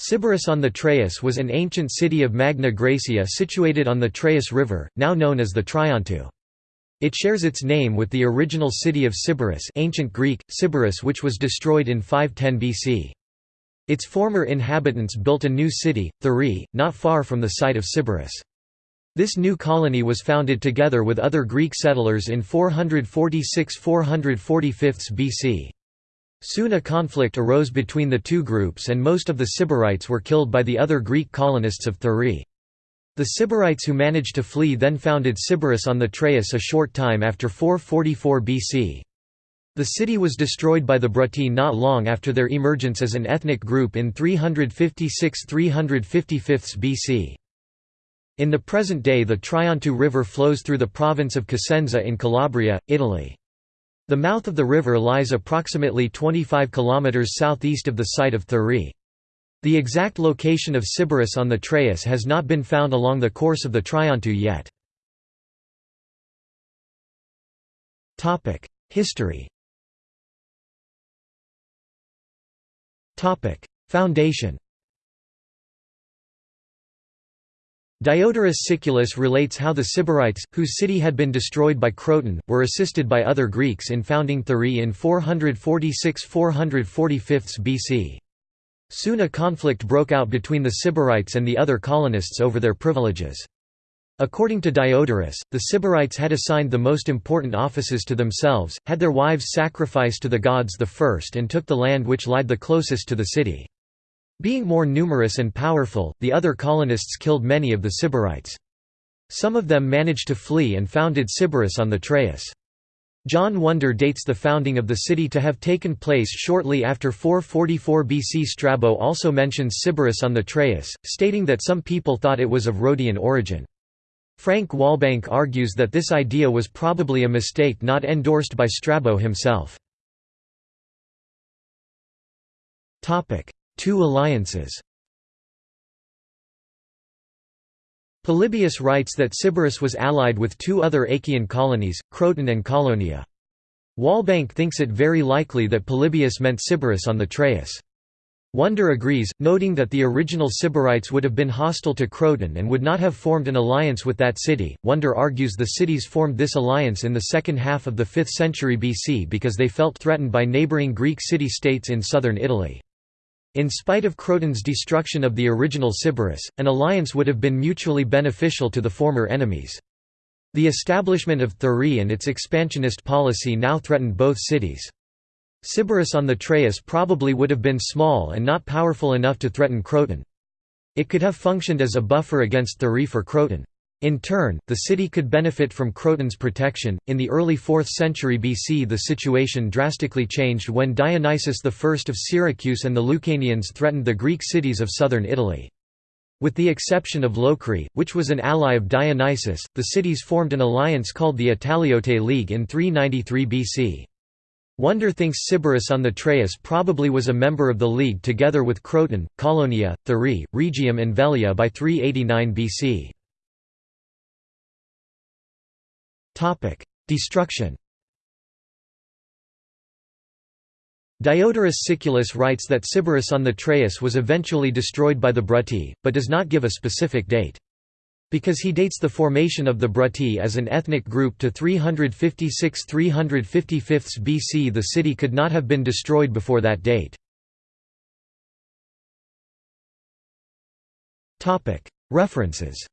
Sybaris on the Traeis was an ancient city of Magna Graecia situated on the Traeis River, now known as the Trionto. It shares its name with the original city of Sybaris ancient Greek, Sybaris which was destroyed in 510 BC. Its former inhabitants built a new city, Thurii, not far from the site of Sybaris. This new colony was founded together with other Greek settlers in 446–445 BC. Soon a conflict arose between the two groups and most of the Sybarites were killed by the other Greek colonists of Thurii. The Sybarites who managed to flee then founded Sybaris on the Traeis a short time after 444 BC. The city was destroyed by the Brutii not long after their emergence as an ethnic group in 356–355 BC. In the present day the Trionto River flows through the province of Cosenza in Calabria, Italy. The mouth of the river lies approximately 25 km southeast of the site of Thurii. The exact location of Sybaris on the Traeis has not been found along the course of the Trionto yet. History Foundation Diodorus Siculus relates how the Sybarites, whose city had been destroyed by Croton, were assisted by other Greeks in founding Thurii in 446–445 BC. Soon a conflict broke out between the Sybarites and the other colonists over their privileges. According to Diodorus, the Sybarites had assigned the most important offices to themselves, had their wives sacrificed to the gods the first and took the land which lied the closest to the city. Being more numerous and powerful, the other colonists killed many of the Sybarites. Some of them managed to flee and founded Sybaris on the Traeis. John Wonder dates the founding of the city to have taken place shortly after 444 BC. Strabo also mentions Sybaris on the Traeus, stating that some people thought it was of Rhodian origin. Frank Walbank argues that this idea was probably a mistake not endorsed by Strabo himself. Two alliances Polybius writes that Sybaris was allied with two other Achaean colonies, Croton and Caulonia. Walbank thinks it very likely that Polybius meant Sybaris on the Traeis. Wonder agrees, noting that the original Sybarites would have been hostile to Croton and would not have formed an alliance with that city. Wonder argues the cities formed this alliance in the second half of the 5th century BC because they felt threatened by neighboring Greek city-states in southern Italy. In spite of Croton's destruction of the original Sybaris, an alliance would have been mutually beneficial to the former enemies. The establishment of Thurii and its expansionist policy now threatened both cities. Sybaris on the Traeis probably would have been small and not powerful enough to threaten Croton. It could have functioned as a buffer against Thurii for Croton. In turn, the city could benefit from Croton's protection. In the early 4th century BC, the situation drastically changed when Dionysius I of Syracuse and the Lucanians threatened the Greek cities of southern Italy. With the exception of Locri, which was an ally of Dionysius, the cities formed an alliance called the Italiote League in 393 BC. Wonder thinks Sybaris on the Traeis probably was a member of the league together with Croton, Caulonia, Thurii, Rhegium and Velia by 389 BC. Destruction Diodorus Siculus writes that Sybaris on the Traeis was eventually destroyed by the Brutii, but does not give a specific date. Because he dates the formation of the Brutii as an ethnic group to 356–355 BC the city could not have been destroyed before that date. References